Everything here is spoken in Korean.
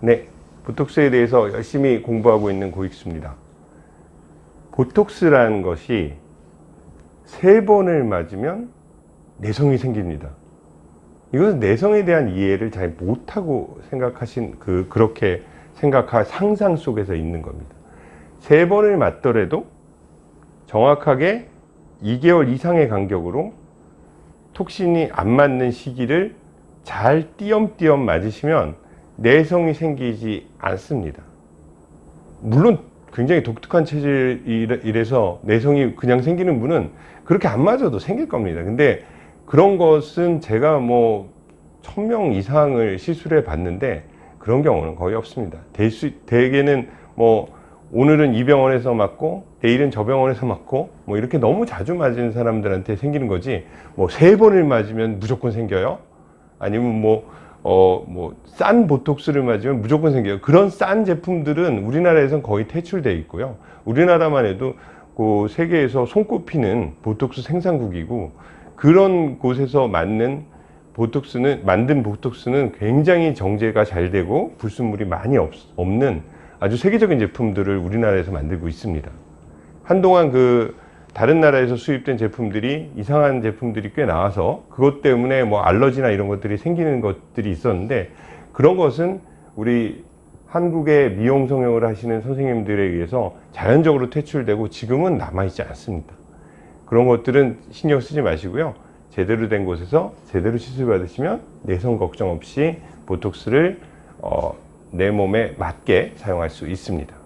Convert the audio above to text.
네, 보톡스에 대해서 열심히 공부하고 있는 고익수입니다. 보톡스라는 것이 세 번을 맞으면 내성이 생깁니다. 이것은 내성에 대한 이해를 잘 못하고 생각하신 그 그렇게 생각할 상상 속에서 있는 겁니다. 세 번을 맞더라도 정확하게 2개월 이상의 간격으로 톡신이 안 맞는 시기를 잘 띄엄띄엄 맞으시면 내성이 생기지 않습니다. 물론 굉장히 독특한 체질이라서 내성이 그냥 생기는 분은 그렇게 안 맞아도 생길 겁니다. 근데 그런 것은 제가 뭐 천 명 이상을 시술해 봤는데 그런 경우는 거의 없습니다. 대개는 뭐 오늘은 이 병원에서 맞고 내일은 저 병원에서 맞고 뭐 이렇게 너무 자주 맞은 사람들한테 생기는 거지 뭐 세 번을 맞으면 무조건 생겨요. 아니면 뭐 어, 뭐, 싼 보톡스를 맞으면 무조건 생겨요. 그런 싼 제품들은 우리나라에선 거의 퇴출되어 있고요. 우리나라만 해도 그 세계에서 손꼽히는 보톡스 생산국이고 그런 곳에서 맞는 보톡스는, 만든 보톡스는 굉장히 정제가 잘 되고 불순물이 많이 없, 없는 아주 세계적인 제품들을 우리나라에서 만들고 있습니다. 한동안 그 다른 나라에서 수입된 제품들이 이상한 제품들이 꽤 나와서 그것 때문에 뭐 알러지나 이런 것들이 생기는 것들이 있었는데 그런 것은 우리 한국의 미용 성형을 하시는 선생님들에 의해서 자연적으로 퇴출되고 지금은 남아있지 않습니다. 그런 것들은 신경 쓰지 마시고요. 제대로 된 곳에서 제대로 시술 받으시면 내성 걱정 없이 보톡스를 어, 내 몸에 맞게 사용할 수 있습니다.